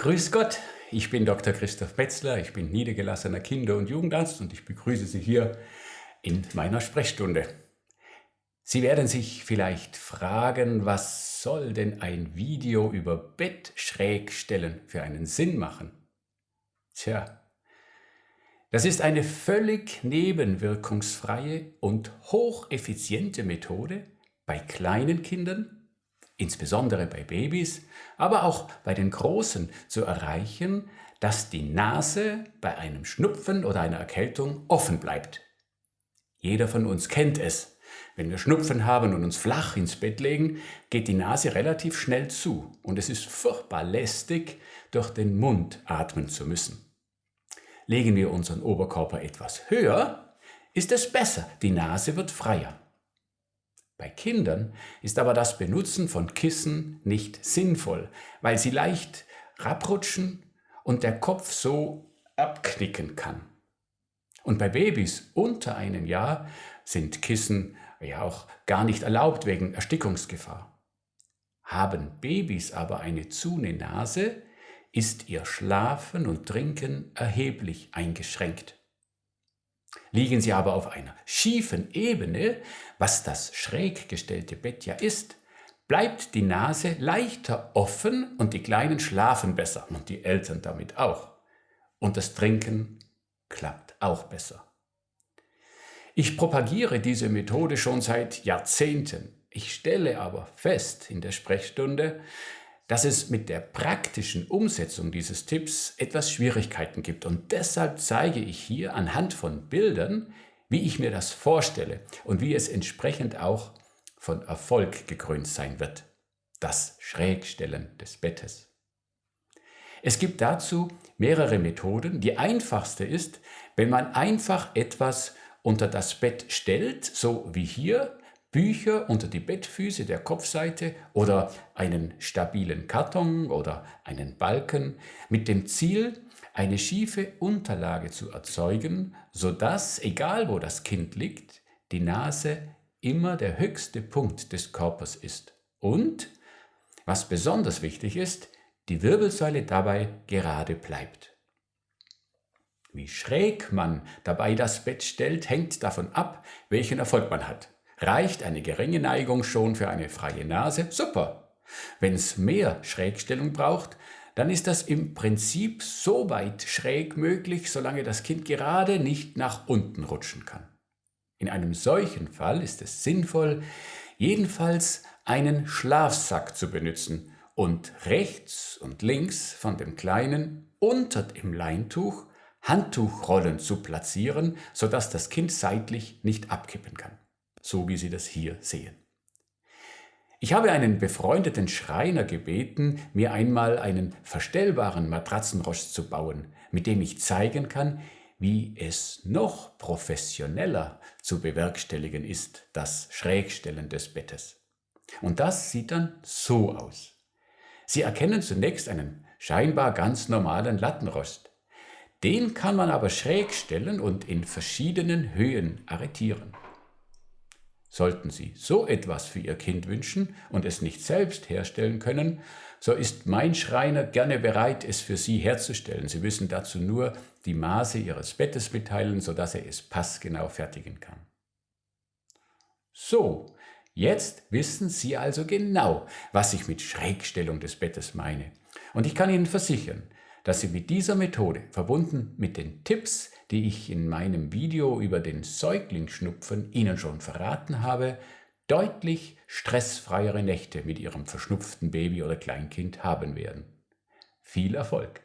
Grüß Gott, ich bin Dr. Christoph Metzler, ich bin niedergelassener Kinder- und Jugendarzt und ich begrüße Sie hier in meiner Sprechstunde. Sie werden sich vielleicht fragen, was soll denn ein Video über Bettschrägstellen für einen Sinn machen? Tja, das ist eine völlig nebenwirkungsfreie und hocheffiziente Methode bei kleinen Kindern insbesondere bei Babys, aber auch bei den Großen zu erreichen, dass die Nase bei einem Schnupfen oder einer Erkältung offen bleibt. Jeder von uns kennt es. Wenn wir Schnupfen haben und uns flach ins Bett legen, geht die Nase relativ schnell zu und es ist furchtbar lästig, durch den Mund atmen zu müssen. Legen wir unseren Oberkörper etwas höher, ist es besser, die Nase wird freier. Bei Kindern ist aber das Benutzen von Kissen nicht sinnvoll, weil sie leicht rabrutschen und der Kopf so abknicken kann. Und bei Babys unter einem Jahr sind Kissen ja auch gar nicht erlaubt wegen Erstickungsgefahr. Haben Babys aber eine zune Nase, ist ihr Schlafen und Trinken erheblich eingeschränkt. Liegen Sie aber auf einer schiefen Ebene, was das schräg gestellte Bett ja ist, bleibt die Nase leichter offen und die Kleinen schlafen besser und die Eltern damit auch. Und das Trinken klappt auch besser. Ich propagiere diese Methode schon seit Jahrzehnten. Ich stelle aber fest in der Sprechstunde, dass es mit der praktischen Umsetzung dieses Tipps etwas Schwierigkeiten gibt. Und deshalb zeige ich hier anhand von Bildern, wie ich mir das vorstelle und wie es entsprechend auch von Erfolg gekrönt sein wird. Das Schrägstellen des Bettes. Es gibt dazu mehrere Methoden. Die einfachste ist, wenn man einfach etwas unter das Bett stellt, so wie hier, Bücher unter die Bettfüße der Kopfseite oder einen stabilen Karton oder einen Balken mit dem Ziel, eine schiefe Unterlage zu erzeugen, sodass, egal wo das Kind liegt, die Nase immer der höchste Punkt des Körpers ist und, was besonders wichtig ist, die Wirbelsäule dabei gerade bleibt. Wie schräg man dabei das Bett stellt, hängt davon ab, welchen Erfolg man hat. Reicht eine geringe Neigung schon für eine freie Nase? Super. Wenn es mehr Schrägstellung braucht, dann ist das im Prinzip so weit schräg möglich, solange das Kind gerade nicht nach unten rutschen kann. In einem solchen Fall ist es sinnvoll, jedenfalls einen Schlafsack zu benutzen und rechts und links von dem Kleinen unter dem Leintuch Handtuchrollen zu platzieren, sodass das Kind seitlich nicht abkippen kann so wie Sie das hier sehen. Ich habe einen befreundeten Schreiner gebeten, mir einmal einen verstellbaren Matratzenrost zu bauen, mit dem ich zeigen kann, wie es noch professioneller zu bewerkstelligen ist, das Schrägstellen des Bettes. Und das sieht dann so aus. Sie erkennen zunächst einen scheinbar ganz normalen Lattenrost. Den kann man aber schräg stellen und in verschiedenen Höhen arretieren. Sollten Sie so etwas für Ihr Kind wünschen und es nicht selbst herstellen können, so ist mein Schreiner gerne bereit, es für Sie herzustellen. Sie müssen dazu nur die Maße Ihres Bettes mitteilen, sodass er es passgenau fertigen kann. So, jetzt wissen Sie also genau, was ich mit Schrägstellung des Bettes meine. Und ich kann Ihnen versichern, dass Sie mit dieser Methode, verbunden mit den Tipps, die ich in meinem Video über den Säuglingsschnupfen Ihnen schon verraten habe, deutlich stressfreiere Nächte mit Ihrem verschnupften Baby oder Kleinkind haben werden. Viel Erfolg!